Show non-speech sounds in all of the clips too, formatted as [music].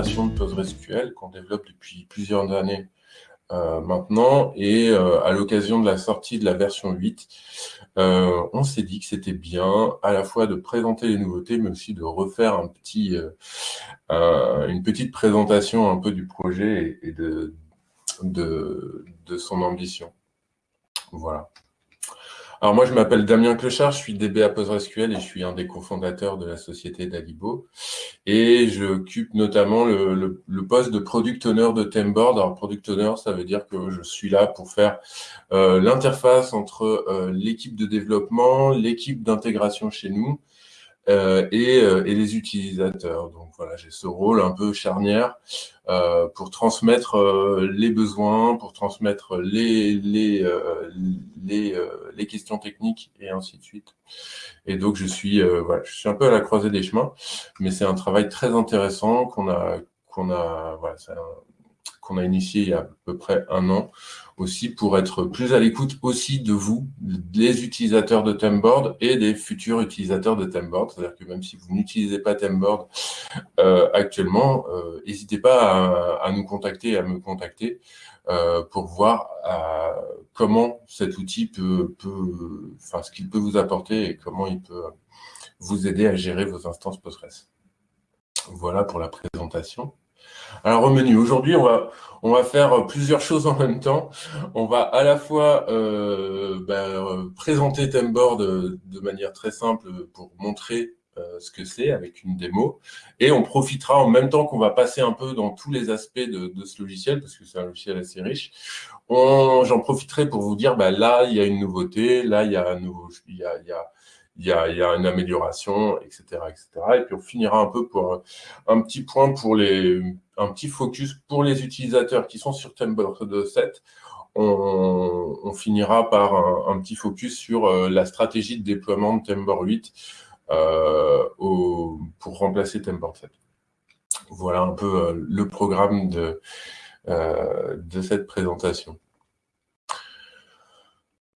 de PostgreSQL qu'on développe depuis plusieurs années euh, maintenant. Et euh, à l'occasion de la sortie de la version 8, euh, on s'est dit que c'était bien à la fois de présenter les nouveautés, mais aussi de refaire une petite présentation un peu du projet et, de, de, de son ambition. Voilà. Alors moi, je m'appelle Damien Clochard, je suis DBA PostgreSQL et je suis un des cofondateurs de la société d'Alibo. Et j'occupe notamment le, poste de Product Owner de Temboard. Alors Product Owner, ça veut dire que je suis là pour faire euh, l'interface entre euh, l'équipe de développement, l'équipe d'intégration chez nous, euh, et, euh, et, les utilisateurs. Donc voilà, j'ai ce rôle un peu charnière euh, pour transmettre euh, les besoins, pour transmettre les, les, les, les, questions techniques et ainsi de suite. Et donc je suis, voilà, je suis un peu à la croisée des chemins, mais c'est un travail très intéressant qu'on a, qu'on a, voilà, qu'on a initié il y a à peu près un an, aussi pour être plus à l'écoute aussi de vous, des utilisateurs de Temboard et des futurs utilisateurs de Temboard. C'est-à-dire que même si vous n'utilisez pas Temboard euh, actuellement, euh, n'hésitez pas à, nous contacter, à me contacter euh, pour voir euh, comment cet outil peut, peut enfin ce qu'il peut vous apporter et comment il peut vous aider à gérer vos instances Postgres. Voilà pour la présentation. Alors au menu, aujourd'hui on va, on va faire plusieurs choses en même temps. On va à la fois euh, ben, présenter Temboard de, manière très simple pour montrer euh, ce que c'est avec une démo. Et on profitera en même temps qu'on va passer un peu dans tous les aspects de, ce logiciel, parce que c'est un logiciel assez riche. J'en profiterai pour vous dire, ben, là, il y a une nouveauté, là, il y a un nouveau... Il y a, il y a il y, a, une amélioration, etc., etc. Et puis on finira un peu pour un petit point pour les, un petit focus pour les utilisateurs qui sont sur Temboard 7. On, finira par un, petit focus sur euh, la stratégie de déploiement de Temboard 8 euh, pour remplacer Temboard 7. Voilà un peu euh, le programme de cette présentation.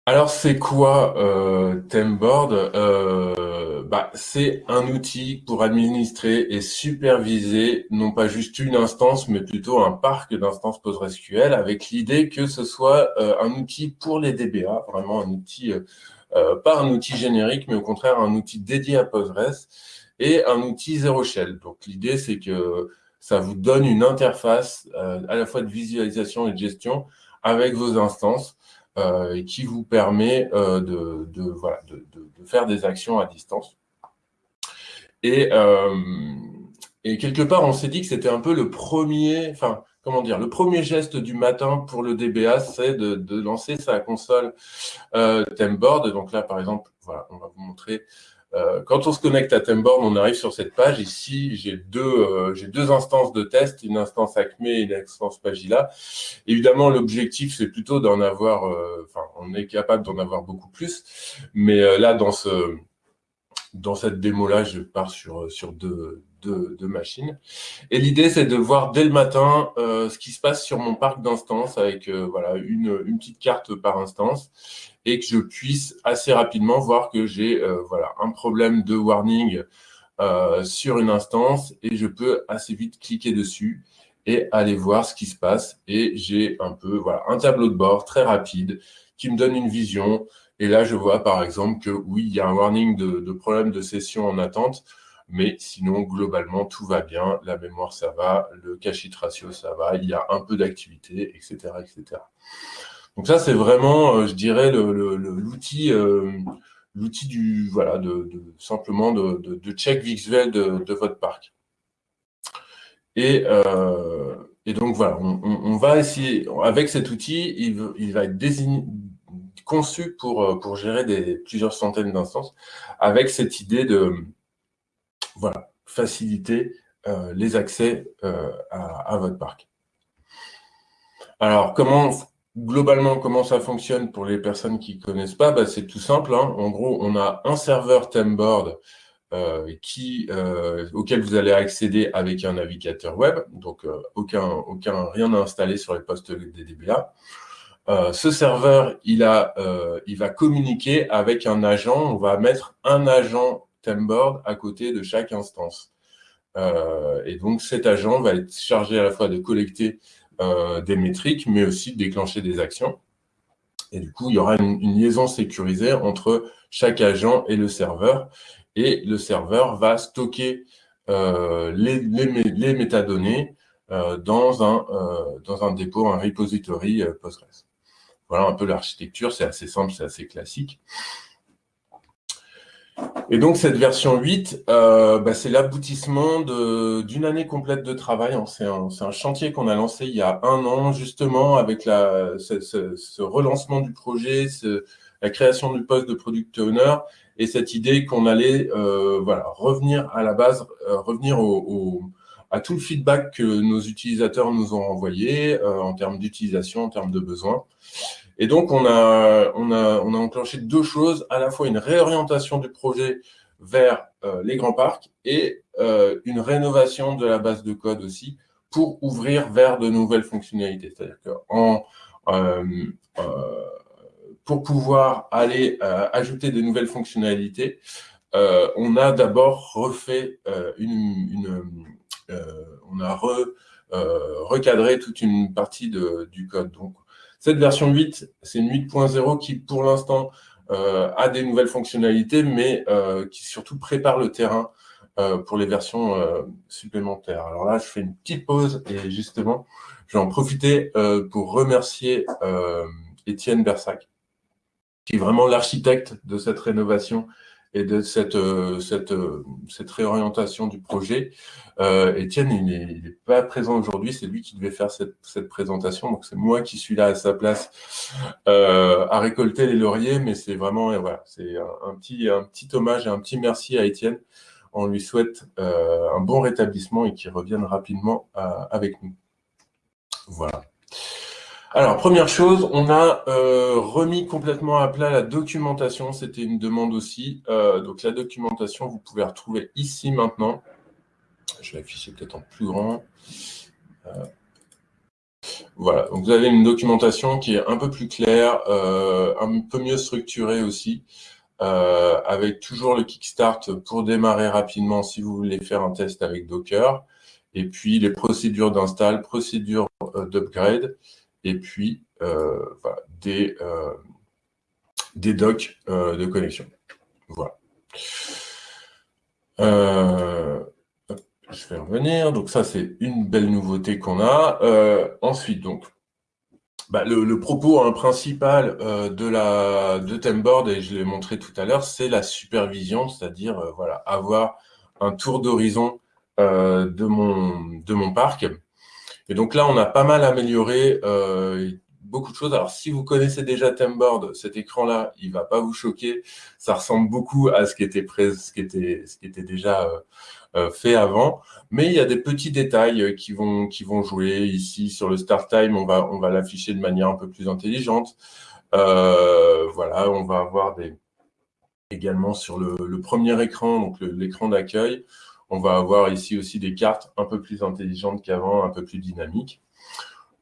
Alors, c'est quoi euh, euh, bah, C'est un outil pour administrer et superviser non pas juste une instance, mais plutôt un parc d'instances PostgreSQL avec l'idée que ce soit euh, un outil pour les DBA, vraiment un outil, euh, pas un outil générique, mais au contraire un outil dédié à Postgres et un outil zéro shell. Donc, l'idée, c'est que ça vous donne une interface à la fois de visualisation et de gestion avec vos instances et qui vous permet euh, de, voilà, de, de, faire des actions à distance. Et, euh, et quelque part, on s'est dit que c'était un peu le premier, enfin, comment dire, le premier geste du matin pour le DBA, c'est de, de, lancer sa console euh, Temboard. Donc là, par exemple, voilà, on va vous montrer euh, quand on se connecte à Temborn, on arrive sur cette page. Ici, j'ai deux, euh, j'ai deux instances de test, une instance Acme et une instance Pagila. Évidemment, l'objectif, c'est plutôt d'en avoir, euh, enfin, on est capable d'en avoir beaucoup plus. Mais là, dans, ce, dans cette démo-là, je pars sur, sur deux, deux, deux machines. Et l'idée, c'est de voir dès le matin ce qui se passe sur mon parc d'instances avec voilà, une, une petite carte par instance et que je puisse assez rapidement voir que j'ai euh, voilà, un problème de warning euh, sur une instance et je peux assez vite cliquer dessus et aller voir ce qui se passe. Et j'ai un peu voilà, un tableau de bord très rapide qui me donne une vision. Et là, je vois par exemple que oui, il y a un warning de, de problème de session en attente, mais sinon, globalement, tout va bien. La mémoire, ça va. Le cache ratio, ça va. Il y a un peu d'activité, etc., etc. Donc ça, c'est vraiment, euh, je dirais, l'outil euh, l'outil du voilà de, simplement de, check visuel de, votre parc. Et, euh, et donc voilà, on, va essayer avec cet outil, il, va être conçu pour pour gérer des plusieurs centaines d'instances, avec cette idée de voilà faciliter les accès à votre parc. Alors, comment Globalement, comment ça fonctionne pour les personnes qui connaissent pas bah, C'est tout simple. Hein. En gros, on a un serveur Temboard euh, euh, auquel vous allez accéder avec un navigateur web. Donc, euh, aucun, aucun, rien à installer sur les postes des DBA. Ce serveur, il, a, il va communiquer avec un agent. On va mettre un agent Temboard à côté de chaque instance. et donc, cet agent va être chargé à la fois de collecter des métriques, mais aussi déclencher des actions. Et du coup, il y aura une, liaison sécurisée entre chaque agent et le serveur. Et le serveur va stocker les, les, métadonnées un, dans un dépôt, un repository Postgres. Voilà un peu l'architecture, c'est assez simple, c'est assez classique. Et donc, cette version 8, euh, bah, c'est l'aboutissement d'une année complète de travail. Hein. C'est un, chantier qu'on a lancé il y a un an, justement, avec ce, relancement du projet, la création du poste de Product Owner et cette idée qu'on allait euh, voilà, revenir à la base, euh, revenir au, à tout le feedback que nos utilisateurs nous ont envoyé en termes d'utilisation, en termes de besoins. Et donc, on a, on, a, on a enclenché deux choses, à la fois une réorientation du projet vers euh, les grands parcs et euh, une rénovation de la base de code aussi pour ouvrir vers de nouvelles fonctionnalités. C'est-à-dire que en, euh, pour pouvoir aller ajouter des nouvelles fonctionnalités, on a d'abord refait une, on a recadré toute une partie de, du code. Donc, cette version 8, c'est une 8.0 qui, pour l'instant, euh, a des nouvelles fonctionnalités, mais euh, qui surtout prépare le terrain euh, pour les versions supplémentaires. Alors là, je fais une petite pause et justement, je vais en profiter pour remercier Étienne Bersac, qui est vraiment l'architecte de cette rénovation et de cette, euh, euh, cette réorientation du projet. Euh, Étienne, il n'est pas présent aujourd'hui, c'est lui qui devait faire cette, présentation, donc c'est moi qui suis là à sa place à récolter les lauriers, mais c'est vraiment voilà, c'est un, petit, hommage et un petit merci à Étienne. On lui souhaite un bon rétablissement et qu'il revienne rapidement avec nous. Voilà. Alors, première chose, on a euh, remis complètement à plat la documentation. C'était une demande aussi. Euh, donc, la documentation, vous pouvez retrouver ici maintenant. Je vais afficher peut-être en plus grand. Euh, voilà, donc vous avez une documentation qui est un peu plus claire, un peu mieux structurée aussi, avec toujours le Kickstart pour démarrer rapidement si vous voulez faire un test avec Docker, et puis les procédures d'install, procédures d'upgrade, et puis euh, des, euh, des docs euh, de connexion. Voilà. je vais revenir. Donc ça, c'est une belle nouveauté qu'on a. ensuite, donc, bah, le, propos hein, principal de la de et je l'ai montré tout à l'heure, c'est la supervision, c'est-à-dire voilà, avoir un tour d'horizon de, mon, de mon parc et donc là, on a pas mal amélioré euh, beaucoup de choses. Alors, si vous connaissez déjà Temboard, cet écran-là, il va pas vous choquer. Ça ressemble beaucoup à ce qui était, déjà euh, euh, fait avant. Mais il y a des petits détails qui vont, jouer. Ici, sur le Start Time, on va, l'afficher de manière un peu plus intelligente. voilà, on va avoir également sur le, le premier écran, donc l'écran d'accueil, on va avoir ici aussi des cartes un peu plus intelligentes qu'avant, un peu plus dynamiques.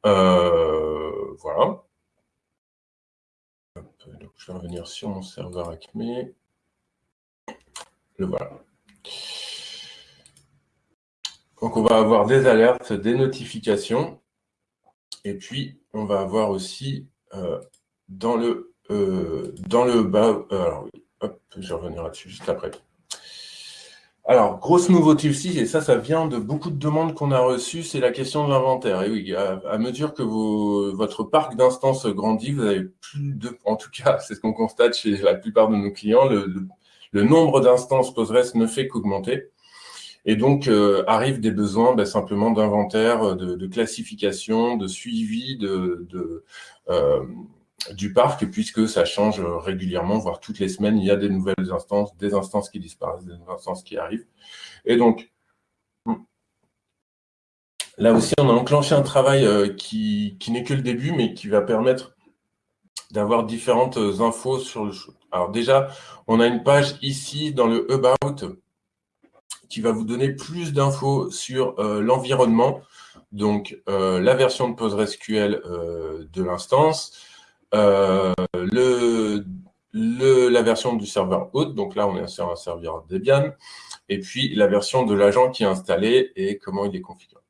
Euh, voilà. je vais revenir sur mon serveur Acme. Le voilà. Donc, on va avoir des alertes, des notifications. Et puis, on va avoir aussi euh, dans, le, euh, dans le bas... alors, hop, je vais revenir là-dessus juste après. Alors, grosse nouveauté aussi, et ça, ça vient de beaucoup de demandes qu'on a reçues, c'est la question de l'inventaire. Et oui, à, mesure que votre parc d'instances grandit, vous avez plus de, en tout cas, c'est ce qu'on constate chez la plupart de nos clients, le, nombre d'instances Postgres ne fait qu'augmenter. Et donc, euh, arrivent des besoins ben, simplement d'inventaire, de, classification, de suivi, de, de euh, du parc, puisque ça change régulièrement, voire toutes les semaines, il y a des nouvelles instances, des instances qui disparaissent, des instances qui arrivent. Et donc, là aussi, on a enclenché un travail euh, qui, n'est que le début, mais qui va permettre d'avoir différentes infos sur le Alors déjà, on a une page ici dans le About qui va vous donner plus d'infos sur euh, l'environnement, donc euh, la version de PostgreSQL de l'instance, euh, le, le, la version du serveur hôte, donc là on est sur un serveur Debian, et puis la version de l'agent qui est installé et comment il est configuré.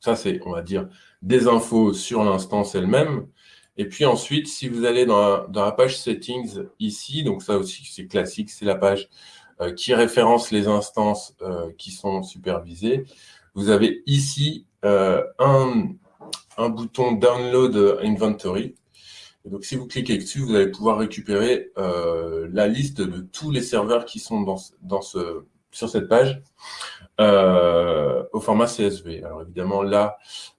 Ça, c'est, on va dire, des infos sur l'instance elle-même. Et puis ensuite, si vous allez dans la, page Settings ici, donc ça aussi, c'est classique, c'est la page euh, qui référence les instances euh, qui sont supervisées. Vous avez ici euh, un, un, bouton Download Inventory. donc, si vous cliquez dessus, vous allez pouvoir récupérer la liste de tous les serveurs qui sont dans, ce, sur cette page euh, au format CSV. Alors évidemment, là,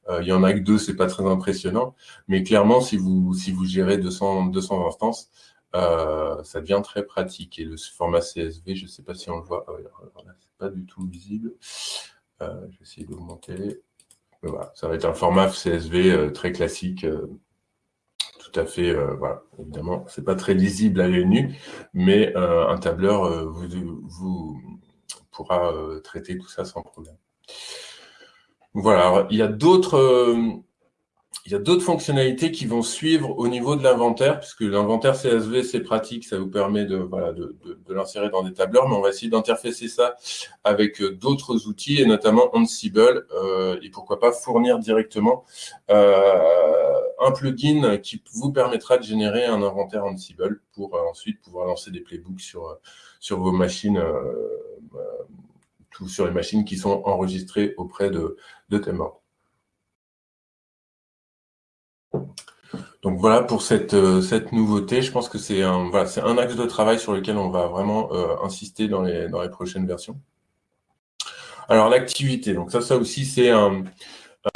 euh, il y en a que deux, c'est pas très impressionnant, mais clairement, si vous, si vous gérez 200, 200 instances, euh, ça devient très pratique. Et le format CSV, je sais pas si on le voit, oh, c'est pas du tout visible. je vais essayer d'augmenter. Voilà, ça va être un format CSV très classique, tout à fait, voilà, évidemment, c'est pas très lisible à l'œil nu, mais un tableur vous, pourra euh, traiter tout ça sans problème. Voilà, il y a d'autres euh, il y a d'autres fonctionnalités qui vont suivre au niveau de l'inventaire, puisque l'inventaire CSV, c'est pratique, ça vous permet de, l'insérer dans des tableurs, mais on va essayer d'interfacer ça avec euh, d'autres outils, et notamment Ansible, et pourquoi pas fournir directement un plugin qui vous permettra de générer un inventaire Ansible pour ensuite pouvoir lancer des playbooks sur, vos machines tout sur les machines qui sont enregistrées auprès de, de. Donc voilà pour cette, euh, cette nouveauté. Je pense que c'est un, voilà, un axe de travail sur lequel on va vraiment euh, insister dans les, dans les prochaines versions. Alors l'activité, donc ça, ça aussi c'est un,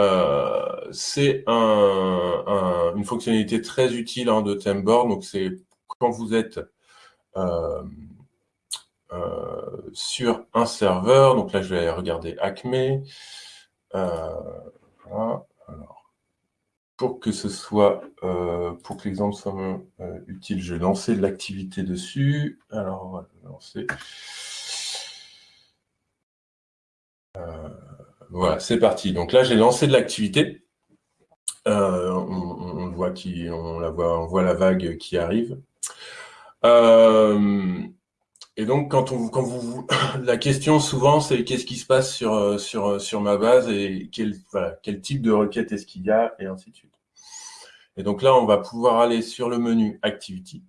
euh, un, une fonctionnalité très utile hein, de Temboard. Donc c'est quand vous êtes sur un serveur. Donc là, je vais regarder Acme. Euh, pour que ce soit, euh, pour que l'exemple soit utile, je vais lancer de l'activité dessus. Alors, on va lancer. voilà, c'est parti. Donc là, j'ai lancé de l'activité. on, voit qui, on la voit, on voit la vague qui arrive. Et donc, quand, on, quand vous, [coughs] la question souvent, c'est qu'est-ce qui se passe sur, euh, sur, euh, sur ma base et quel, quel type de requête est-ce qu'il y a, et ainsi de suite. Et donc là, on va pouvoir aller sur le menu Activity.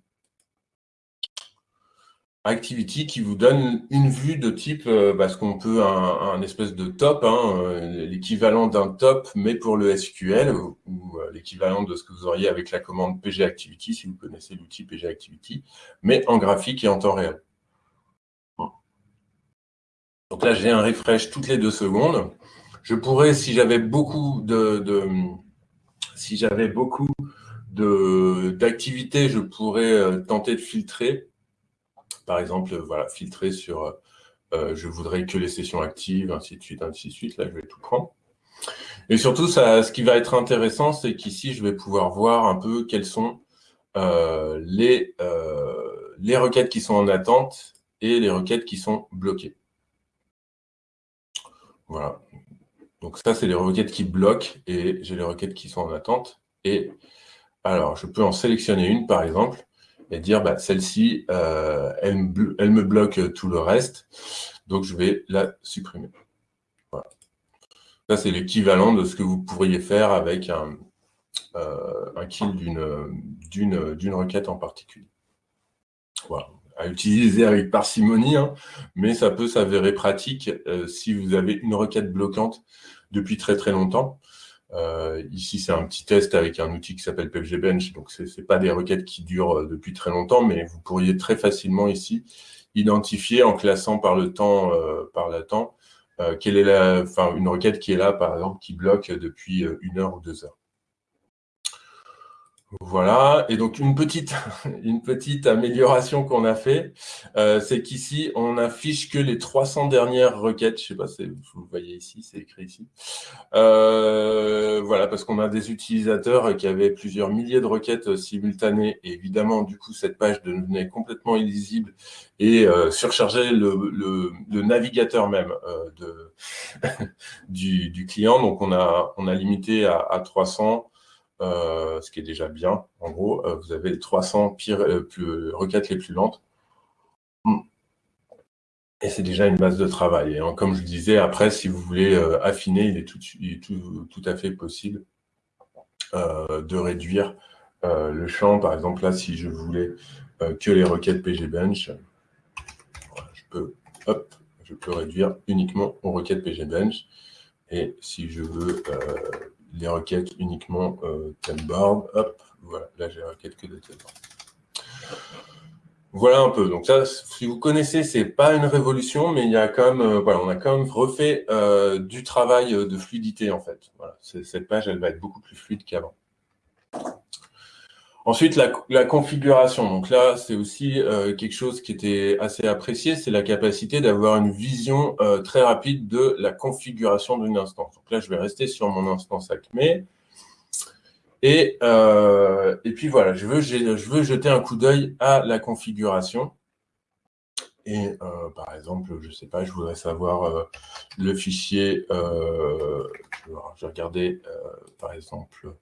Activity qui vous donne une vue de type, euh, parce qu'on peut un, espèce de top, hein, l'équivalent d'un top, mais pour le SQL, ou, l'équivalent de ce que vous auriez avec la commande pgActivity, si vous connaissez l'outil pgActivity, mais en graphique et en temps réel. Donc là, j'ai un refresh toutes les deux secondes. Je pourrais, si j'avais beaucoup de, si j'avais beaucoup d'activités, je pourrais euh, tenter de filtrer. Par exemple, voilà, filtrer sur euh, je voudrais que les sessions actives, ainsi de suite, ainsi de suite. Là, je vais tout prendre. Et surtout, ça, ce qui va être intéressant, c'est qu'ici, je vais pouvoir voir un peu quelles sont euh, les, les requêtes qui sont en attente et les requêtes qui sont bloquées. Voilà. Donc ça, c'est les requêtes qui bloquent et j'ai les requêtes qui sont en attente. Et alors, je peux en sélectionner une, par exemple, et dire, bah, celle-ci, euh, elle, me bloque tout le reste. Donc, je vais la supprimer. Voilà. Ça, c'est l'équivalent de ce que vous pourriez faire avec un, euh, un kill d'une requête en particulier. Voilà à utiliser avec parcimonie, hein, mais ça peut s'avérer pratique euh, si vous avez une requête bloquante depuis très très longtemps. Euh, ici, c'est un petit test avec un outil qui s'appelle PFGBench, donc ce n'est pas des requêtes qui durent euh, depuis très longtemps, mais vous pourriez très facilement ici identifier en classant par le temps, par le temps quelle est la, une requête qui est là, par exemple, qui bloque depuis une heure ou deux heures. Voilà, et donc une petite, [laughs] une petite amélioration qu'on a fait, euh, c'est qu'ici, on affiche que les 300 dernières requêtes, je sais pas si vous voyez ici, c'est écrit ici. Euh, voilà, parce qu'on a des utilisateurs qui avaient plusieurs milliers de requêtes simultanées, et évidemment, du coup, cette page devenait complètement illisible et euh, surchargeait le, le, navigateur même [laughs] du, client, donc on a, limité à 300, euh, ce qui est déjà bien. En gros, euh, vous avez les 300 pires, euh, requêtes les plus lentes. Et c'est déjà une base de travail. Et comme je disais, après, si vous voulez affiner, il est tout, tout, à fait possible de réduire le champ. Par exemple, là, si je voulais que les requêtes pgbench, je peux, hop, je peux réduire uniquement aux requêtes pgbench. Et si je veux les requêtes uniquement euh, hop, voilà, là j'ai requête que de temboard. Voilà un peu. Donc ça, si vous connaissez, c'est pas une révolution, mais il y a quand même, euh, voilà, on a quand même refait euh, du travail de fluidité en fait. Voilà, cette page, elle va être beaucoup plus fluide qu'avant. Ensuite, la, configuration. Donc là, c'est aussi euh, quelque chose qui était assez apprécié, c'est la capacité d'avoir une vision euh, très rapide de la configuration d'une instance. Donc là, je vais rester sur mon instance Acme. Et, euh, et puis voilà, je veux, je veux jeter un coup d'œil à la configuration. Et par exemple, je ne sais pas, je voudrais savoir le fichier, je vais regarder par exemple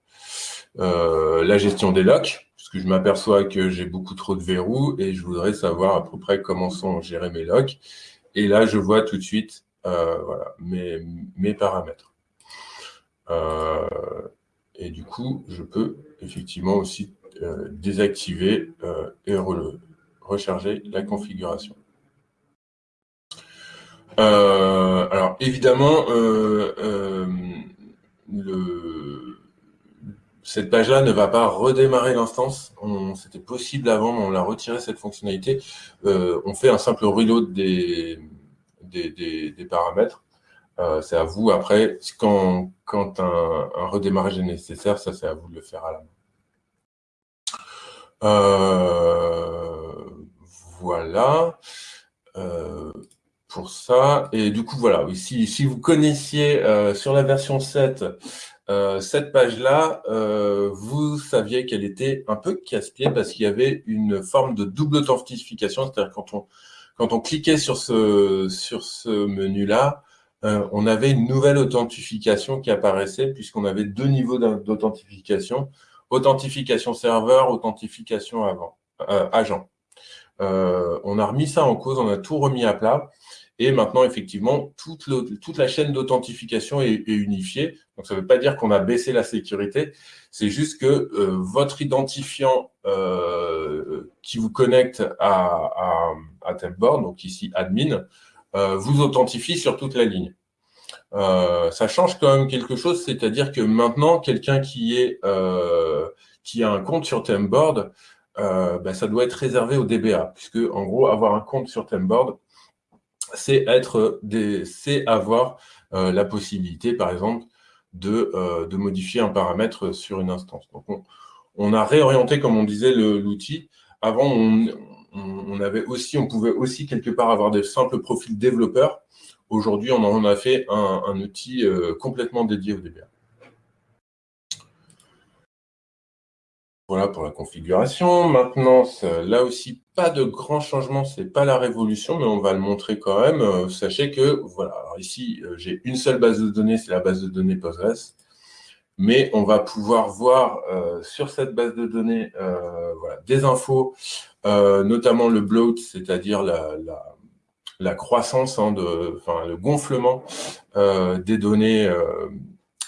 euh, la gestion des locks, puisque je m'aperçois que j'ai beaucoup trop de verrous et je voudrais savoir à peu près comment sont gérés mes locks. Et là, je vois tout de suite euh, mes, paramètres. Euh, et du coup, je peux effectivement aussi désactiver et recharger la configuration. Alors, évidemment, le, cette page-là ne va pas redémarrer l'instance. C'était possible avant, mais on l'a retiré cette fonctionnalité. Euh, on fait un simple reload des, des, paramètres. Euh, c'est à vous, après, quand, quand un, redémarrage est nécessaire, ça c'est à vous de le faire à la main. Euh, voilà pour ça. Et du coup, voilà, si, si vous connaissiez sur la version 7 euh, cette page-là, euh, vous saviez qu'elle était un peu casse-pied parce qu'il y avait une forme de double authentification, c'est-à-dire quand on, quand on cliquait sur ce, sur ce menu-là, euh, on avait une nouvelle authentification qui apparaissait puisqu'on avait deux niveaux d'authentification, authentification serveur, authentification avant, agent. on a remis ça en cause, on a tout remis à plat. Et maintenant, effectivement, toute, la chaîne d'authentification est, unifiée. Donc, ça ne veut pas dire qu'on a baissé la sécurité. C'est juste que euh, votre identifiant euh, qui vous connecte à, à, à donc ici admin, euh, vous authentifie sur toute la ligne. ça change quand même quelque chose, c'est-à-dire que maintenant, quelqu'un qui, est, qui a un compte sur Tempboard, ben, ça doit être réservé au DBA, puisque en gros, avoir un compte sur Tempboard, c'est avoir euh, la possibilité, par exemple, de, euh, de, modifier un paramètre sur une instance. Donc, on, a réorienté, comme on disait, l'outil. Avant, on, avait aussi, on pouvait aussi quelque part avoir des simples profils développeurs. Aujourd'hui, on en a fait un, outil euh, complètement dédié au DBA. Voilà pour la configuration. Maintenant, là aussi, pas de grands changements, c'est pas la révolution, mais on va le montrer quand même. Euh, sachez que, voilà, ici, euh, j'ai une seule base de données, c'est la base de données Postgres. Mais on va pouvoir voir euh, sur cette base de données des infos, notamment le bloat, c'est-à-dire la, croissance, hein, enfin, le gonflement des données,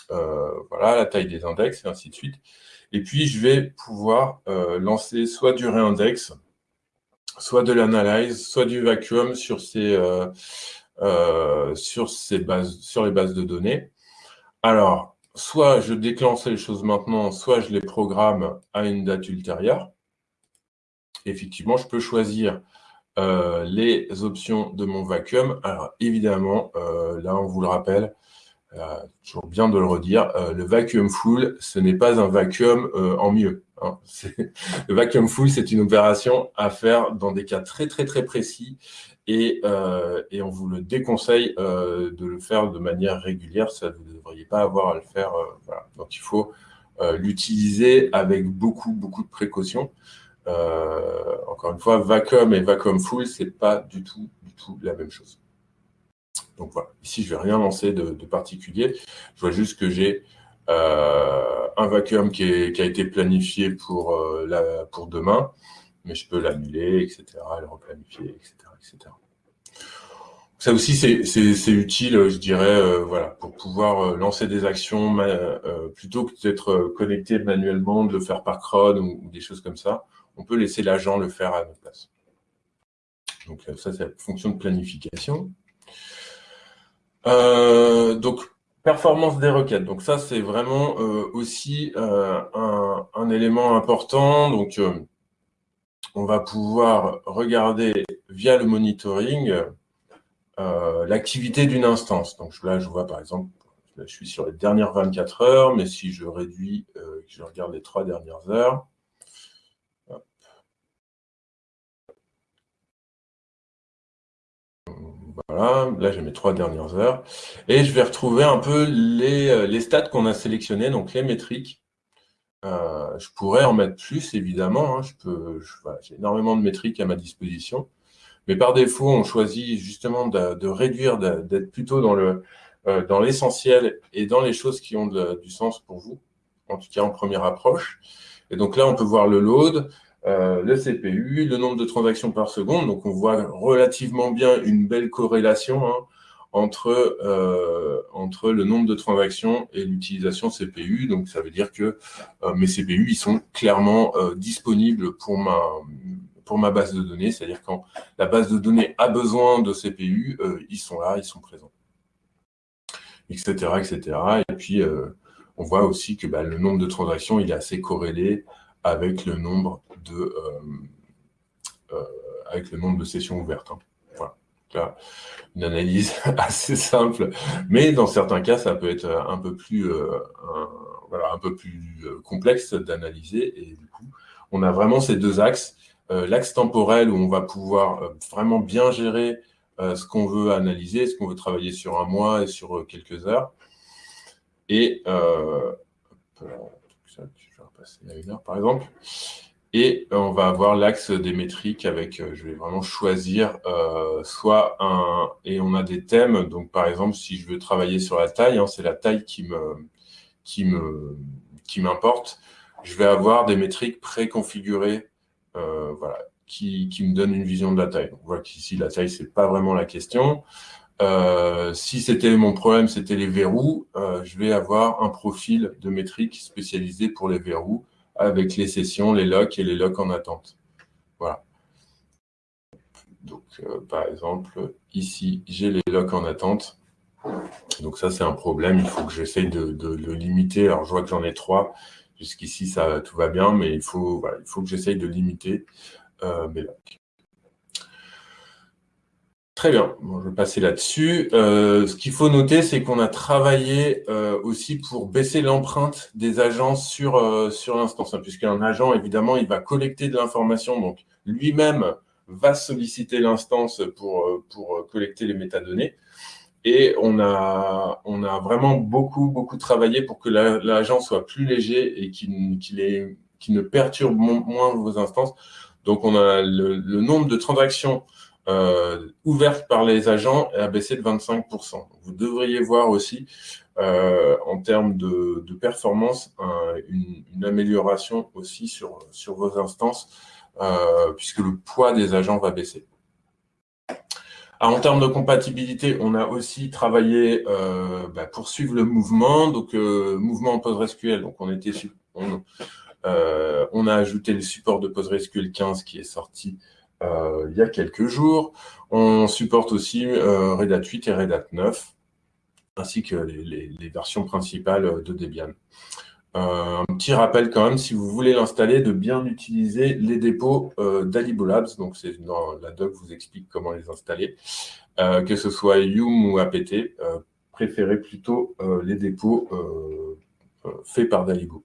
voilà, la taille des index, et ainsi de suite. Et puis, je vais pouvoir euh, lancer soit du réindex, soit de l'analyse, soit du vacuum sur ces, euh, euh, sur ces bases, sur les bases de données. Alors, soit je déclenche les choses maintenant, soit je les programme à une date ultérieure. Effectivement, je peux choisir les options de mon vacuum. Alors, évidemment, là, on vous le rappelle, euh, toujours bien de le redire, euh, le vacuum full, ce n'est pas un vacuum euh, en mieux. Hein. [laughs] Le vacuum full, c'est une opération à faire dans des cas très très très précis et, et on vous le déconseille de le faire de manière régulière, ça vous ne devriez pas avoir à le faire. Voilà. Donc il faut l'utiliser avec beaucoup beaucoup de précautions. encore une fois, vacuum et vacuum full, c'est pas du tout du tout la même chose. Donc voilà, ici, je ne vais rien lancer de, particulier. Je vois juste que j'ai euh, un vacuum qui, a été planifié pour, euh, pour demain, mais je peux l'annuler, etc., le replanifier, etc., etc. Ça aussi, c'est utile, je dirais, voilà, pour pouvoir lancer des actions plutôt que d'être connecté manuellement, de le faire par cron ou, ou, des choses comme ça. On peut laisser l'agent le faire à notre place. Donc ça, c'est la fonction de planification. Donc, Performance des requêtes. Donc ça, c'est vraiment euh, aussi euh, un, élément important. Donc, euh, on va pouvoir regarder via le monitoring l'activité d'une instance. Donc là, je vois par exemple, je suis sur les dernières 24 heures, mais si je réduis, je regarde les trois dernières heures, Voilà, là j'ai mes trois dernières heures. Et je vais retrouver un peu les, euh, les stats qu'on a sélectionnés, donc les métriques. Euh, je pourrais en mettre plus, évidemment. Hein. je j'ai énormément de métriques à ma disposition. Mais par défaut, on choisit justement de, réduire, d'être plutôt dans le euh, dans l'essentiel et dans les choses qui ont du sens pour vous, en tout cas en première approche. Et donc là, on peut voir le load, euh, le CPU, le nombre de transactions par seconde. Donc, on voit relativement bien une belle corrélation hein, entre, euh, entre le nombre de transactions et l'utilisation CPU. Donc, ça veut dire que euh, mes CPU, ils sont clairement disponibles pour ma, pour ma base de données. C'est-à-dire quand la base de données a besoin de CPU, ils sont là, ils sont présents. Etc. etc. Et puis, on voit aussi que bah, le nombre de transactions, il est assez corrélé avec le nombre de, euh, euh, avec le nombre de sessions ouvertes. Hein. Voilà. une analyse [laughs] assez simple, mais dans certains cas, ça peut être un peu plus, euh, voilà, un peu plus complexe d'analyser. Et du coup, on a vraiment ces deux axes. L'axe temporel où on va pouvoir vraiment bien gérer ce qu'on veut analyser, ce qu'on veut travailler sur un mois et sur quelques heures. Et euh, repasser à une heure par exemple. Et euh, on va avoir l'axe des métriques avec, euh, je vais vraiment choisir euh, soit un, et on a des thèmes, donc par exemple, si je veux travailler sur la taille, hein, c'est la taille qui me, qui me, qui m'importe, je vais avoir des métriques préconfigurées, voilà, qui, qui me donnent une vision de la taille. on voit qu'ici, la taille, c'est pas vraiment la question. Si c'était mon problème, c'était les verrous, je vais avoir un profil de métriques spécialisé pour les verrous avec les sessions, les locks et les locks en attente. Voilà. Donc, euh, par exemple, ici, j'ai les locks en attente. Donc ça, c'est un problème. Il faut que j'essaye de, le limiter. Alors, je vois que j'en ai trois. Jusqu'ici, ça tout va bien, mais il faut, il faut que j'essaye de limiter euh, mes locks. Très bien, je vais passer là-dessus. Euh, ce qu'il faut noter, c'est qu'on a travaillé euh, aussi pour baisser l'empreinte des agents sur, euh, sur l'instance, hein, puisqu'un agent, évidemment, il va collecter de l'information, donc lui-même va solliciter l'instance pour, pour collecter les métadonnées. Et on a, on a vraiment beaucoup, beaucoup travaillé pour que l'agent soit plus léger et qu'il ne perturbe moins vos instances. Donc, on a le nombre de transactions euh, ouverte par les agents a baissé de 25%. Vous devriez voir aussi, euh, en termes de, performance, une, amélioration aussi sur, sur vos instances, euh, puisque le poids des agents va baisser. en termes de compatibilité, on a aussi travaillé bah, pour suivre le mouvement, donc mouvement en PostgreSQL. Donc on, on a ajouté le support de PostgreSQL 15 qui est sorti euh, il y a quelques jours. On supporte aussi euh, Red Hat 8 et Red Hat 9, ainsi que les, versions principales de Debian. Euh, un petit rappel quand même, si vous voulez l'installer, de bien utiliser les dépôts euh, d'Alibolabs. Donc, c'est la doc, vous explique comment les installer. que ce soit Yum ou APT, préférez plutôt les dépôts faits par Dalibo.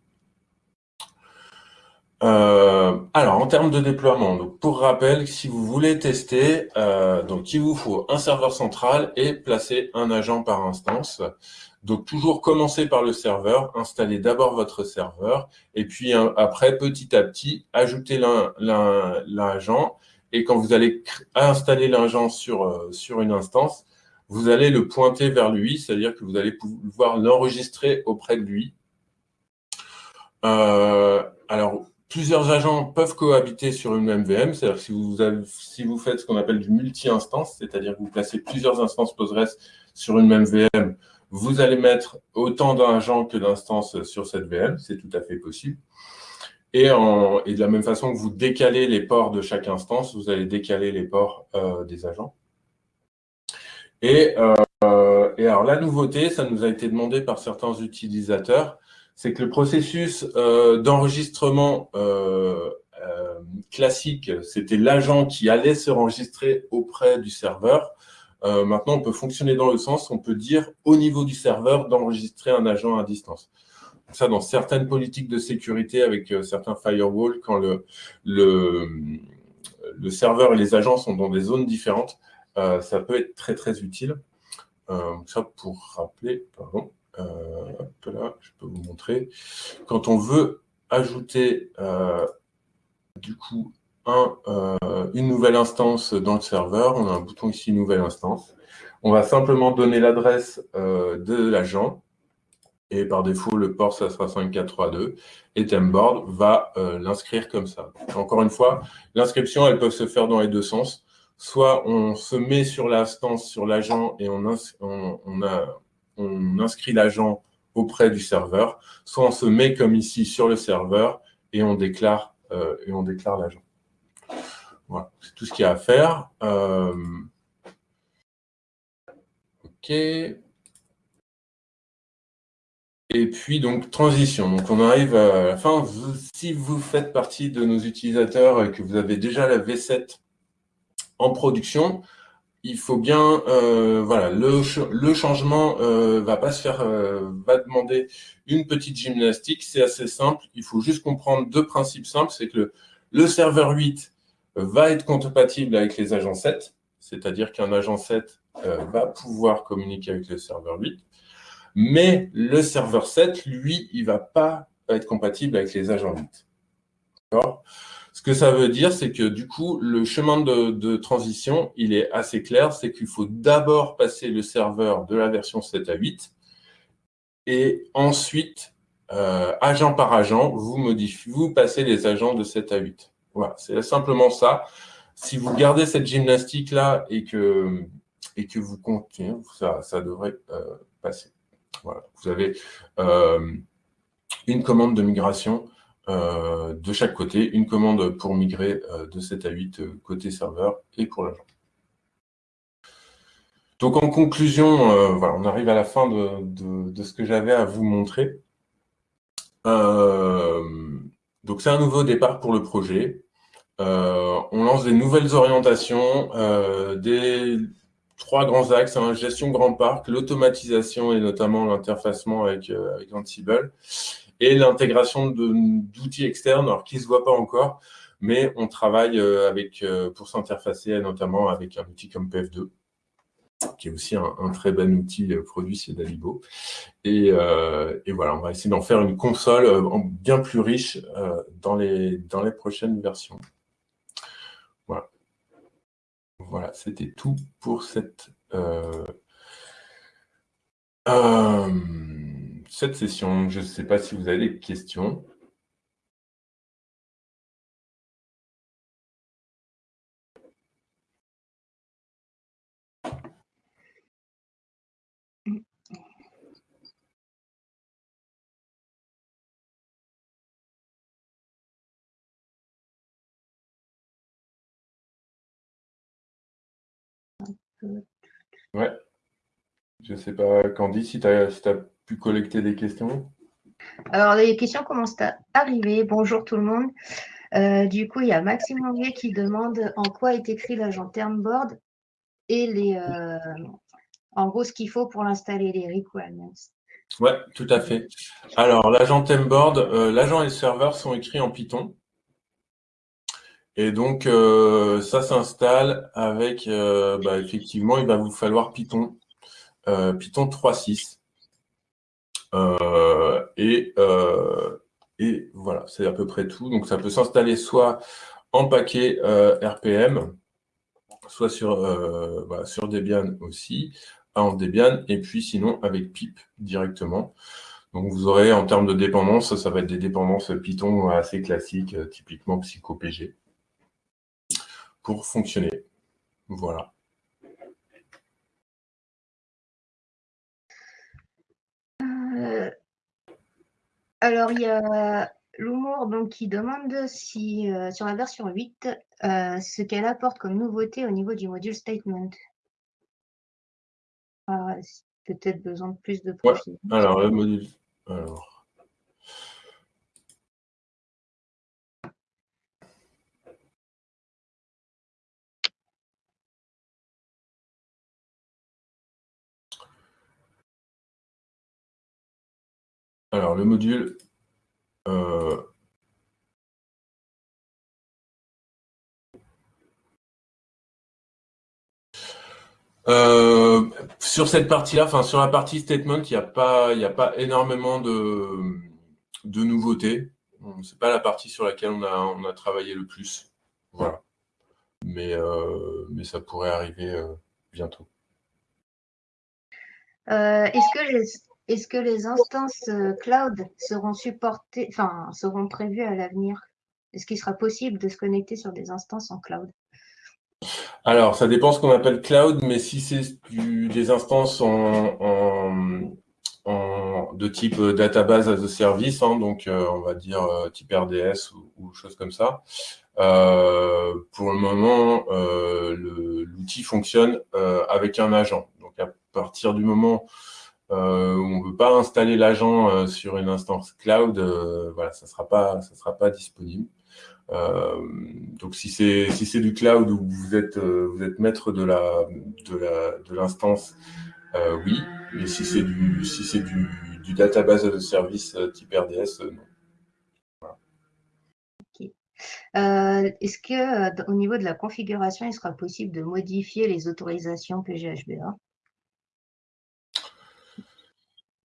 Euh, alors, en termes de déploiement, donc pour rappel, si vous voulez tester, euh, donc il vous faut un serveur central et placer un agent par instance. Donc, toujours commencer par le serveur, installer d'abord votre serveur, et puis après, petit à petit, ajouter l'agent. Et quand vous allez installer l'agent sur, euh, sur une instance, vous allez le pointer vers lui, c'est-à-dire que vous allez pouvoir l'enregistrer auprès de lui. alors, plusieurs agents peuvent cohabiter sur une même VM, c'est-à-dire si vous, si vous faites ce qu'on appelle du multi-instance, c'est-à-dire que vous placez plusieurs instances Postgres sur une même VM, vous allez mettre autant d'agents que d'instances sur cette VM, c'est tout à fait possible. Et, de la même façon que vous décalez les ports de chaque instance, vous allez décaler les ports euh, des agents. Euh, et, alors la nouveauté, ça nous a été demandé par certains utilisateurs, c'est que le processus euh, d'enregistrement euh, euh, classique, c'était l'agent qui allait se enregistrer auprès du serveur. maintenant, on peut fonctionner dans le sens, on peut dire au niveau du serveur d'enregistrer un agent à distance. Ça, dans certaines politiques de sécurité avec certains firewalls, quand le, le, le, serveur et les agents sont dans des zones différentes, ça peut être très, très utile. ça, pour rappeler, pardon. Euh, là, je peux vous montrer. Quand on veut ajouter euh, du coup un, euh, une nouvelle instance dans le serveur, on a un bouton ici Nouvelle instance. On va simplement donner l'adresse de l'agent et par défaut, le port, ça sera 5432, et Temboard va l'inscrire comme ça. Encore une fois, l'inscription, elle peut se faire dans les deux sens. Soit on se met sur l'instance, sur l'agent, et on, on, on, a, on inscrit l'agent auprès du serveur, soit on se met comme ici sur le serveur et on déclare euh, l'agent. Voilà, c'est tout ce qu'il y a à faire. Euh, ok. Et puis, donc, transition. Donc, on arrive à la fin. si vous faites partie de nos utilisateurs et que vous avez déjà la V7 en production, il faut bien, euh, voilà, le, le changement euh, va pas se faire, euh, va demander une petite gymnastique. C'est assez simple. Il faut juste comprendre deux principes simples. C'est que le, serveur 8 va être compatible avec les agents 7, c'est-à-dire qu'un agent 7 euh, va pouvoir communiquer avec le serveur 8. Mais le serveur 7, lui, il va pas être compatible avec les agents 8. D'accord? Que ça veut dire, c'est que du coup, le chemin de, transition, il est assez clair, c'est qu'il faut d'abord passer le serveur de la version 7 à 8, et ensuite, euh, agent par agent, vous modifiez, vous passez les agents de 7 à 8. Voilà, c'est simplement ça. Si vous gardez cette gymnastique-là et que, et que vous continuez, ça, ça devrait euh, passer. Voilà. Vous avez euh, une commande de migration de chaque côté, une commande pour migrer euh, de 7 à 8 euh, côté serveur et pour l'agent. Donc en conclusion, on arrive à la fin de, ce que j'avais à vous montrer. donc c'est un nouveau départ pour le projet. on lance des nouvelles orientations, des trois grands axes, hein, gestion grand parc, l'automatisation et notamment l'interfacement avec, avec Ansible et l'intégration d'outils externes, alors qui ne se voit pas encore, mais on travaille euh, avec, euh, pour s'interfacer notamment avec un outil comme PF2, qui est aussi un, très bon outil euh, produit chez Dalibo. Et, voilà, on va essayer d'en faire une console bien plus riche dans, les, dans les prochaines versions. Voilà c'était tout pour cette cette session. Je ne sais pas si vous avez des questions. Ouais. Je ne sais pas, Candy, si tu as, pu collecter des questions? Alors, les questions commencent à arriver. Bonjour tout le monde. Euh, du coup, il y a Maxime Anguet qui demande en quoi est écrit l'agent Termboard et les, euh, en gros ce qu'il faut pour l'installer, les requirements. Oui, tout à fait. Alors, l'agent Termboard, euh, l'agent et le serveur sont écrits en Python. Et donc, ça s'installe avec, bah, effectivement, il va vous falloir Python, Python 3.6. Euh, et, euh, et voilà, c'est à peu près tout. Donc, ça peut s'installer soit en paquet euh, RPM, soit sur, sur Debian aussi, en Debian, et puis sinon avec pip directement. Donc vous aurez en termes de dépendance, ça va être des dépendances Python assez classiques, typiquement PsychoPG, pour fonctionner. Voilà. Alors, il y a l'humour donc, qui demande si, sur la version 8, ce qu'elle apporte comme nouveauté au niveau du module statement. Ah, peut-être besoin de plus de profil. alors, le module. Alors. Alors, le module. Euh, Euh, sur cette partie-là, enfin sur la partie statement, il n'y a, pas, a pas énormément de, de nouveautés. C'est pas la partie sur laquelle on a, on a travaillé le plus. Voilà. Mais, euh, mais ça pourrait arriver bientôt. Est-ce que, les, est que les instances cloud seront supportées, enfin seront prévues à l'avenir? Est-ce qu'il sera possible de se connecter sur des instances en cloud? Alors, ça dépend ce qu'on appelle cloud, mais si c'est des instances de type euh, database as a service, hein, donc euh, on va dire euh, type RDS ou, ou chose comme ça, pour le moment, l'outil fonctionne avec un agent. Donc, à partir du moment où on ne veut pas installer l'agent sur une instance cloud, voilà, ça ne sera, pas, sera pas disponible. Euh, donc si c'est si c'est du cloud où vous êtes euh, vous êtes maître de la de la de l'instance, euh, oui. Mais si c'est du si c'est du, du database de service type RDS, non. Est-ce que au niveau de la configuration, il sera possible de modifier les autorisations PGHBA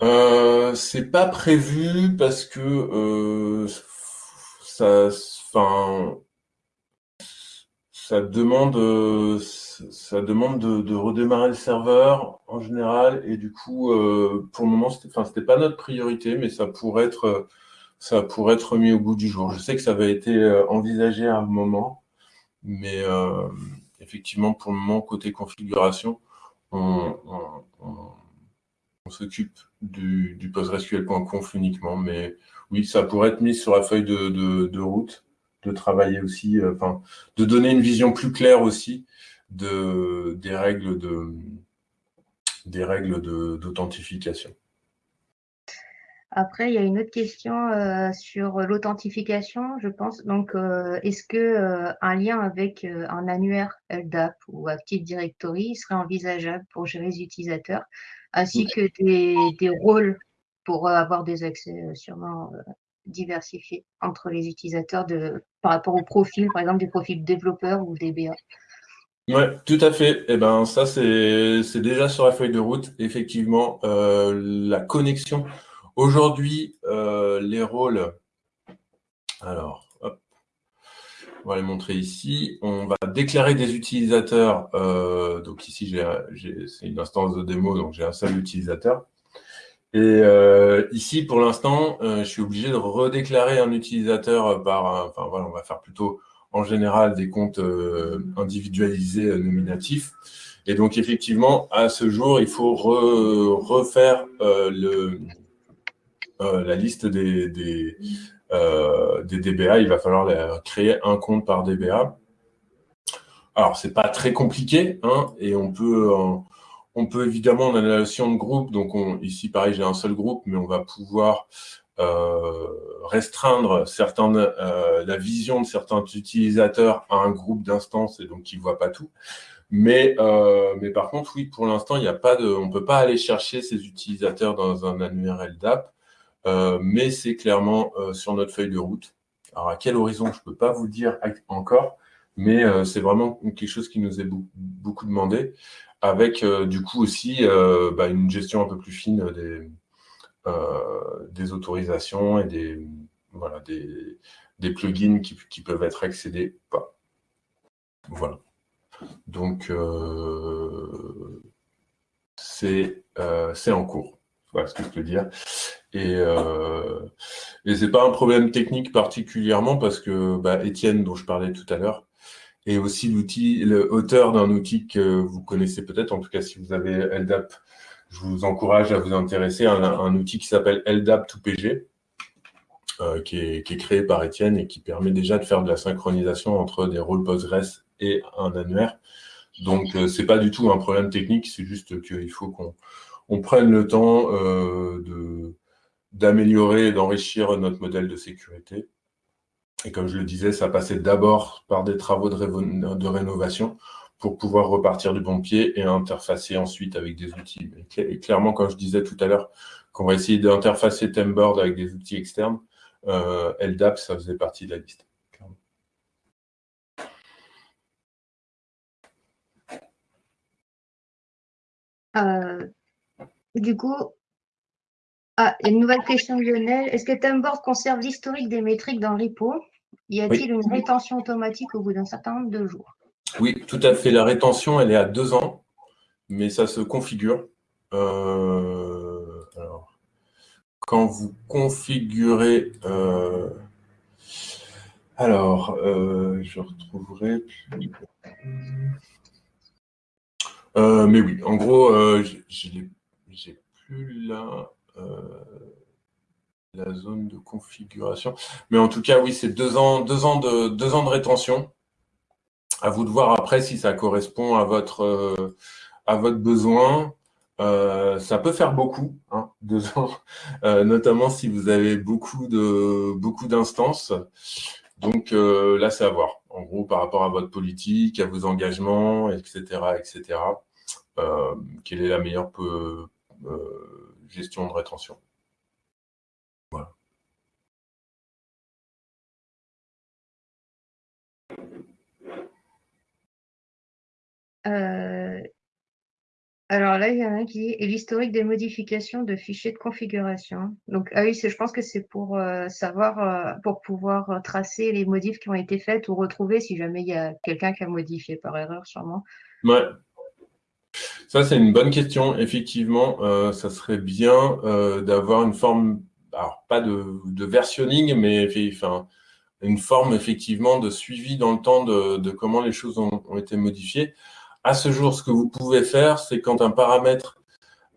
euh, C'est pas prévu parce que ça enfin, ça demande, euh, ça demande de, redémarrer le serveur en général, et du coup, euh, pour le moment, c'était, enfin, c'était pas notre priorité, mais ça pourrait être, ça pourrait être mis au bout du jour. Je sais que ça avait été euh, envisagé à un moment, mais effectivement, pour le moment, côté configuration, on, s'occupe du, du PostgreSQL.conf uniquement, mais oui, ça pourrait être mis sur la feuille de route de travailler aussi, euh, de donner une vision plus claire aussi des règles d'authentification. Après, il y a une autre question euh, sur l'authentification, je pense. Donc, euh, est-ce que un lien avec un annuaire LDAP ou Active Directory serait envisageable pour gérer les utilisateurs, ainsi que des, des, rôles pour avoir des accès sûrement diversifié entre les utilisateurs de, par rapport au profil, par exemple des profils développeurs ou DBA. Oui, tout à fait. Et eh ben, ça, c'est déjà sur la feuille de route. Effectivement, euh, la connexion. Aujourd'hui, euh, les rôles. Alors, hop, on va les montrer ici. On va déclarer des utilisateurs. Euh, donc ici, c'est une instance de démo, donc j'ai un seul utilisateur. Et euh, ici, pour l'instant, je suis obligé de redéclarer un utilisateur par, enfin voilà, on va faire plutôt en général des comptes individualisés nominatifs. Et donc effectivement, à ce jour, il faut refaire le, la liste des, des, des, DBA. Il va falloir créer un compte par DBA. Alors, c'est pas très compliqué, hein, et on peut on peut évidemment, on a la notion de groupe, donc ici pareil, j'ai un seul groupe, mais on va pouvoir euh, restreindre certains, euh, la vision de certains utilisateurs à un groupe d'instances et donc ils ne voient pas tout. Mais, euh, mais par contre, oui, pour l'instant, il n'y a pas de, on ne peut pas aller chercher ces utilisateurs dans un annuaire LDAP, mais c'est clairement sur notre feuille de route. Alors, à quel horizon, je ne peux pas vous dire encore, mais c'est vraiment quelque chose qui nous est beaucoup demandé avec euh, du coup aussi euh, bah, une gestion un peu plus fine des, euh, autorisations et des, voilà, des, plugins qui, peuvent être accédés pas. Voilà. Donc, c'est en cours. Voilà ce que je peux dire. Et, euh, et c'est pas un problème technique particulièrement parce que bah, Étienne, dont je parlais tout à l'heure, est aussi l'auteur d'un outil que vous connaissez peut-être, en tout cas si vous avez LDAP, je vous encourage à vous intéresser à un, outil qui s'appelle LDAP 2PG, euh, qui, est, qui, est, créé par Étienne et qui permet déjà de faire de la synchronisation entre des rôles Postgres et un annuaire. Donc, euh, c'est pas du tout un problème technique, c'est juste qu'il faut qu'on on prenne le temps euh, de d'améliorer et d'enrichir notre modèle de sécurité. Et comme je le disais, ça passait d'abord par des travaux de, rénovation pour pouvoir repartir du bon pied et interfacer ensuite avec des outils. Et clairement, comme je disais tout à l'heure, qu'on va essayer d'interfacer Temboard avec des outils externes, euh, LDAP, ça faisait partie de la liste. Euh, du coup, ah, une nouvelle question de Lionel. Est-ce que Temboard conserve l'historique des métriques dans le repo? Y a-t-il une rétention automatique au bout d'un certain nombre de jours? Oui, tout à fait. La rétention, elle est à deux ans, mais ça se configure. Euh, quand vous configurez... Euh, alors, euh, je retrouverai... mais oui, en gros, j'ai plus là la zone de configuration. Mais en tout cas, oui, c'est deux ans, deux, ans de, deux ans de rétention. À vous de voir après si ça correspond à votre, à votre besoin. Euh, ça peut faire beaucoup, hein, [laughs] deux ans, euh, notamment si vous avez beaucoup de beaucoup d'instances. Donc euh, là, c'est à voir. En gros, par rapport à votre politique, à vos engagements, etc., etc. quelle est la meilleure gestion de rétention Voilà. Alors là, il y en a un qui dit l'historique des modifications de fichiers de configuration. Donc, ah oui, je pense que c'est pour euh, savoir, euh, pour pouvoir euh, tracer les modifs qui ont été faites ou retrouver si jamais il y a quelqu'un qui a modifié par erreur, sûrement. Ouais. Ça, c'est une bonne question. Effectivement, ça serait bien d'avoir une forme, alors pas de, versionning, mais une forme effectivement de suivi dans le temps de, comment les choses ont été modifiées. À ce jour, ce que vous pouvez faire, c'est quand un paramètre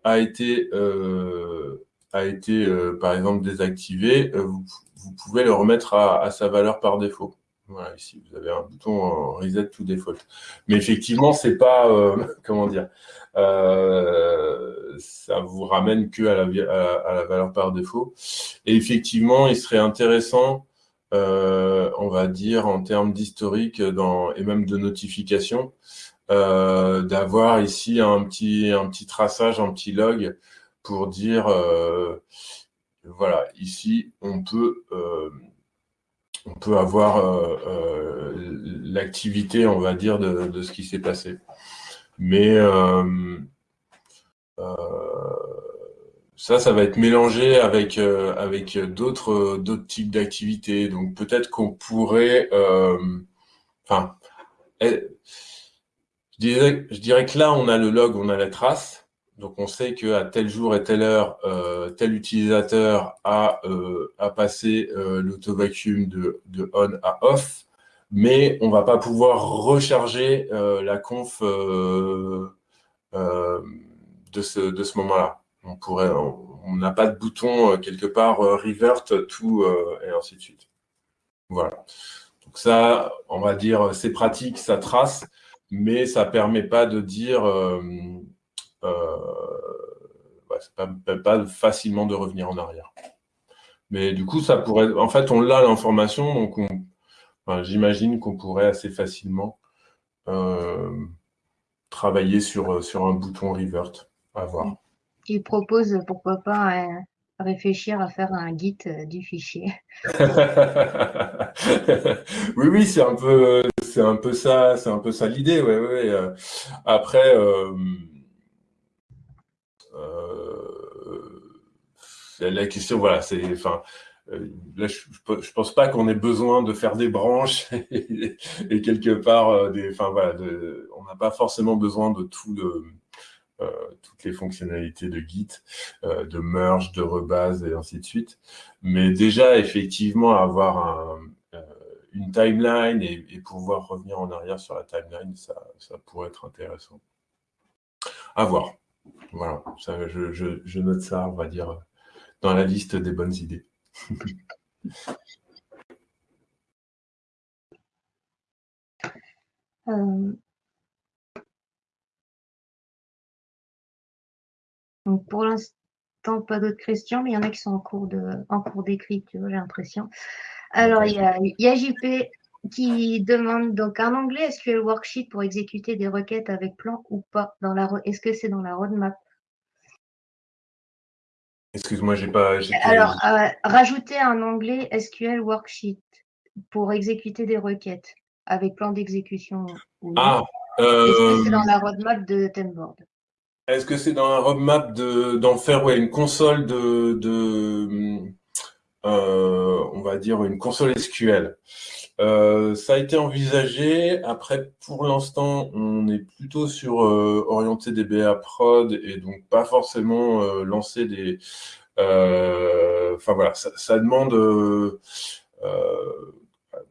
a été, euh, a été euh, par exemple, désactivé, euh, vous, pouvez le remettre à, sa valeur par défaut. Voilà, ici, vous avez un bouton Reset to Default. Mais effectivement, c'est pas, [laughs] comment dire, ça vous ramène que à la, valeur par défaut. Et effectivement, il serait intéressant, on va dire, en termes d'historique et même de notification, euh, d'avoir ici un petit, un petit traçage, un petit log pour dire, euh, voilà, ici, on peut, euh, on peut avoir l'activité, on va dire, de, ce qui s'est passé. Mais ça, ça va être mélangé avec, avec d'autres types d'activités. Donc, peut-être qu'on pourrait... Enfin, je dirais, que là, on a le log, on a la trace. Donc, on sait qu'à tel jour et telle heure, euh, tel utilisateur a, euh, a passé euh, l'auto-vacuum de, de, on à off, mais on ne va pas pouvoir recharger la conf de ce, de ce moment-là. On pourrait, on n'a pas de bouton quelque part revert tout et ainsi de suite. Voilà. Donc ça, on va dire, c'est pratique, ça trace mais ça permet pas de dire, euh, euh, ça ne permet pas facilement de revenir en arrière. Mais du coup, ça pourrait, en fait, on l'a l'information, donc j'imagine qu'on pourrait assez facilement euh, travailler sur, sur un bouton revert, à voir. Il propose, pourquoi pas, réfléchir à faire un git du fichier. [laughs] oui, oui, c'est un peu, c'est un peu ça, c'est un peu ça l'idée, ouais, ouais. Euh. Après, euh, euh, la question, voilà, c'est, enfin, là, je, pense pas qu'on ait besoin de faire des branches [laughs] et, quelque part, des, enfin voilà, on n'a pas forcément besoin de tout toutes les fonctionnalités de Git, de merge, de rebase et ainsi de suite. Mais déjà, effectivement, avoir une timeline et, pouvoir revenir en arrière sur la timeline, ça pourrait être intéressant. À voir. Voilà, je, note ça, on va dire, dans la liste des bonnes idées. [laughs] Euh, donc pour l'instant, pas d'autres questions, mais il y en a qui sont en cours de en cours d'écriture, j'ai l'impression. Alors, il y a JP qui demande donc un onglet SQL Worksheet pour exécuter des requêtes avec plan ou pas dans la Est-ce que c'est dans la roadmap? Excuse-moi, j'ai pas. Alors, euh, rajouter un onglet SQL Worksheet pour exécuter des requêtes avec plan d'exécution. Ah, Est-ce que c'est dans la roadmap de Tenboard Est-ce que c'est dans la roadmap d'en faire ouais, une console de, de euh, on va dire une console SQL euh, ça a été envisagé. Après, pour l'instant, on est plutôt sur euh, orienté DBA prod et donc pas forcément euh, lancer des. Enfin voilà, ça, ça demande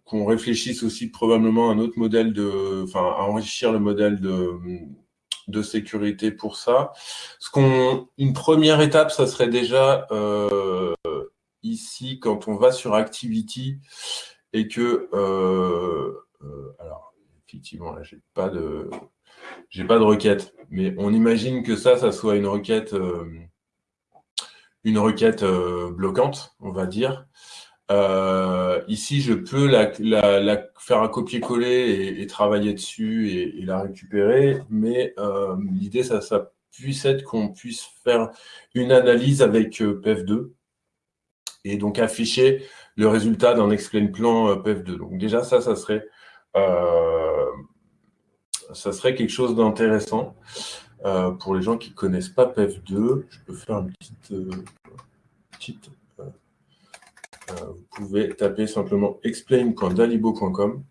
qu'on réfléchisse aussi probablement à un autre modèle de, enfin à enrichir le modèle de de sécurité pour ça. Ce qu'on, une première étape, ça serait déjà ici quand on va sur Activity et que, euh, euh, alors, effectivement, là, j'ai pas de, pas de requête, mais on imagine que ça, ça soit une requête, euh, une requête bloquante, on va dire. ici, je peux la, la, faire un copier-coller et, travailler dessus et, la récupérer, mais l'idée, ça, ça puisse être qu'on puisse faire une analyse avec PEF2 et donc afficher le résultat d'un explain plan euh, PEF2. Donc déjà, ça, ça serait, euh, ça serait quelque chose d'intéressant. Euh, pour les gens qui ne connaissent pas PEF2, je peux faire une petite... vous pouvez taper simplement explain.dalibo.com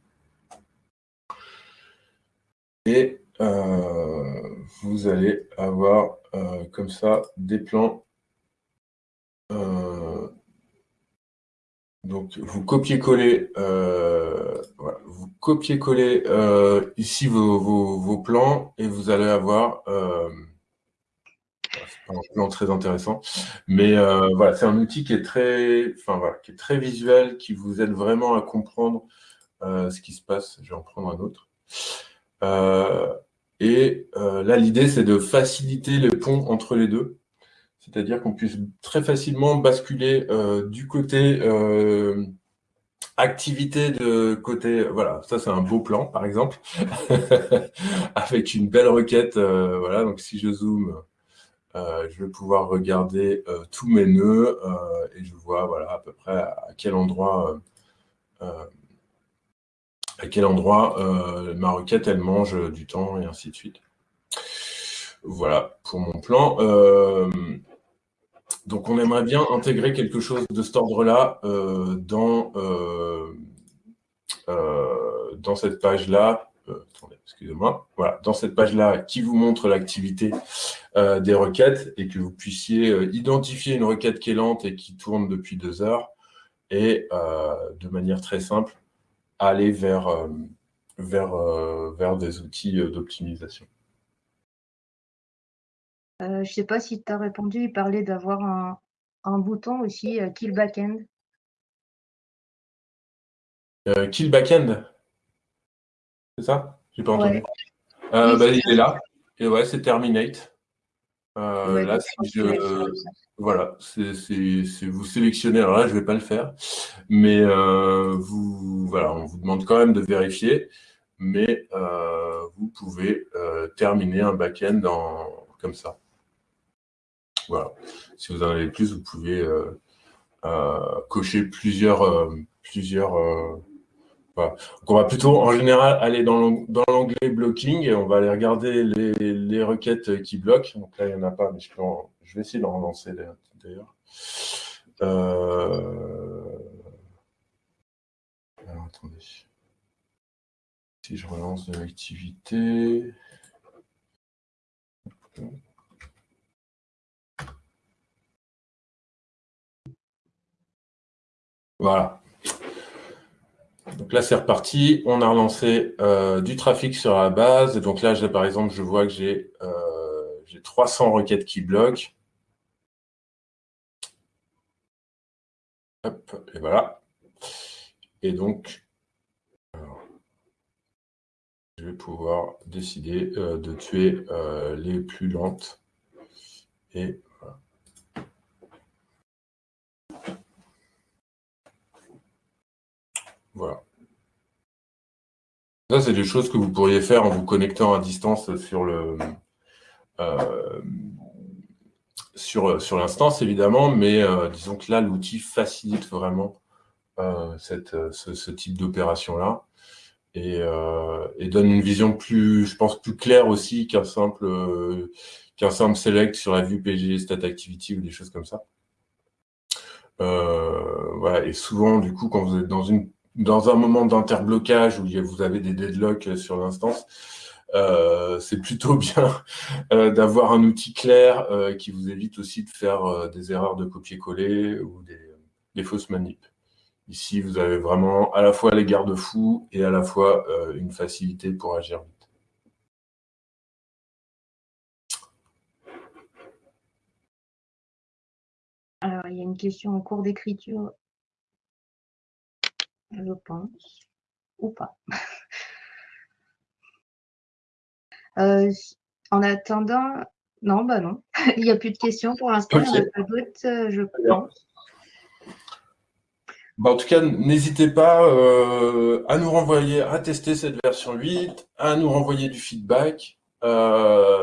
et vous allez avoir comme ça des plans donc, vous copiez-collez euh, vous copiez-collez euh, ici vos, plans et vous allez avoir euh, c'est un plan très intéressant, mais voilà, c'est un outil qui est très, enfin voilà, qui est très visuel, qui vous aide vraiment à comprendre ce qui se passe. Je vais en prendre un autre. et là, l'idée, c'est de faciliter le pont entre les deux c'est-à-dire qu'on puisse très facilement basculer euh, du côté euh, activité de côté, voilà, ça c'est un beau plan par exemple, [laughs] avec une belle requête, euh, voilà, donc si je zoome, je vais pouvoir regarder tous mes nœuds et je vois voilà, à peu près à quel endroit à quel endroit ma requête elle mange du temps et ainsi de suite. Voilà pour mon plan. Donc, on aimerait bien intégrer quelque chose de cet ordre-là euh, dans, euh, euh, dans cette page-là. dans cette page-là qui vous montre l'activité des requêtes et que vous puissiez identifier une requête qui est lente et qui tourne depuis deux heures et de manière très simple, aller vers des outils d'optimisation. Euh, je ne sais pas si tu as répondu, il parlait d'avoir un, bouton aussi, euh, kill backend. Euh, kill backend C'est ça? J'ai pas entendu. Bah, il est là. Et ouais, c'est terminate. là, si je. Voilà, c'est vous sélectionnez. Alors là, je ne vais pas le faire. Mais vous, voilà, on vous demande quand même de vérifier. Mais vous pouvez terminer un backend comme ça. Voilà. Si vous en avez plus, vous pouvez euh, euh, cocher plusieurs. Euh, plusieurs. Donc on va plutôt, en général, aller dans l'onglet blocking et on va aller regarder les, requêtes qui bloquent. Donc là, il n'y en a pas, mais je, je vais essayer d'en relancer d'ailleurs. Alors, attendez. Si je relance de l'activité. Voilà. Donc là, c'est reparti. On a relancé euh, du trafic sur la base. Et donc là, par exemple, je vois que j'ai 300 euh, requêtes qui bloquent. Hop, et voilà. Et donc, je vais pouvoir décider euh, de tuer les plus lentes. Et Voilà. Ça, c'est des choses que vous pourriez faire en vous connectant à distance sur le euh, sur, sur l'instance, évidemment, mais euh, disons que là, l'outil facilite vraiment euh, cette, ce, type d'opération-là et, donne une vision plus, je pense, plus claire aussi qu'un simple, qu'un simple select sur la vue PG Stat Activity ou des choses comme ça. voilà, et souvent, du coup, quand vous êtes dans une dans un moment d'interblocage où vous avez des deadlocks sur l'instance, euh, c'est plutôt [laughs] bien euh, d'avoir un outil clair euh, qui vous évite aussi de faire des erreurs de copier-coller ou des, fausses manips. Ici, vous avez vraiment à la fois les garde-fous et à la fois une facilité pour agir vite. Alors, il y a une question en cours d'écriture je pense, ou pas. [laughs] Euh, en attendant, non, bah non, [laughs] il n'y a plus de questions pour l'instant, pas d'autres, euh, je pense. Bah, en tout cas, n'hésitez pas euh, à nous renvoyer, à tester cette version 8, à nous renvoyer du feedback.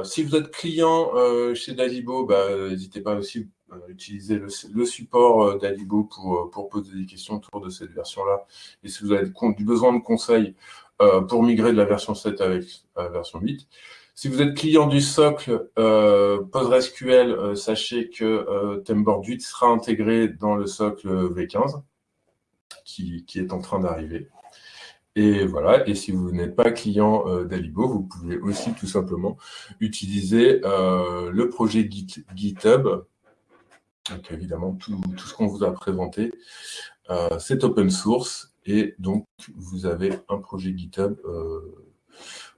si vous êtes client chez Dalibo, bah, n'hésitez pas aussi utiliser le, support euh, d'Alibo pour, euh, pour poser des questions autour de cette version-là. Et si vous avez du besoin de conseils pour migrer de la version 7 avec la version 8. Si vous êtes client du socle PostgreSQL, sachez que Temboard 8 sera intégré dans le socle V15 qui, qui est en train d'arriver. Et voilà, et si vous n'êtes pas client d'Alibo, vous pouvez aussi tout simplement utiliser le projet GitHub donc évidemment, tout, ce qu'on vous a présenté, euh, c'est open source et donc vous avez un projet GitHub euh,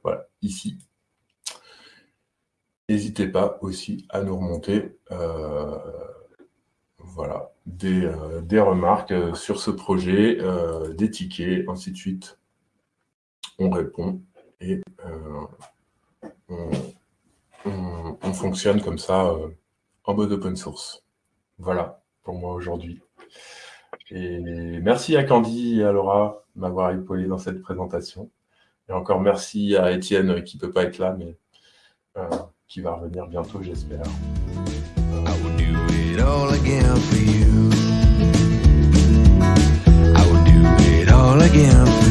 voilà, ici. N'hésitez pas aussi à nous remonter euh, voilà, des, remarques sur ce projet, des tickets, ainsi de suite. On répond et on fonctionne comme ça en mode open source. Voilà pour moi aujourd'hui. Et merci à Candy et à Laura de m'avoir épaulé dans cette présentation. Et encore merci à Étienne qui ne peut pas être là, mais euh, qui va revenir bientôt, j'espère. I